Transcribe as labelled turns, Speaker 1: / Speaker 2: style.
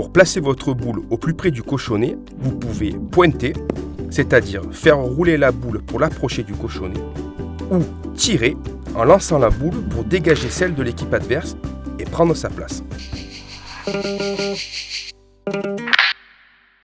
Speaker 1: Pour placer votre boule au plus près du cochonnet, vous pouvez pointer, c'est-à-dire faire rouler la boule pour l'approcher du cochonnet, ou tirer en lançant la boule pour dégager celle de l'équipe adverse et prendre sa place.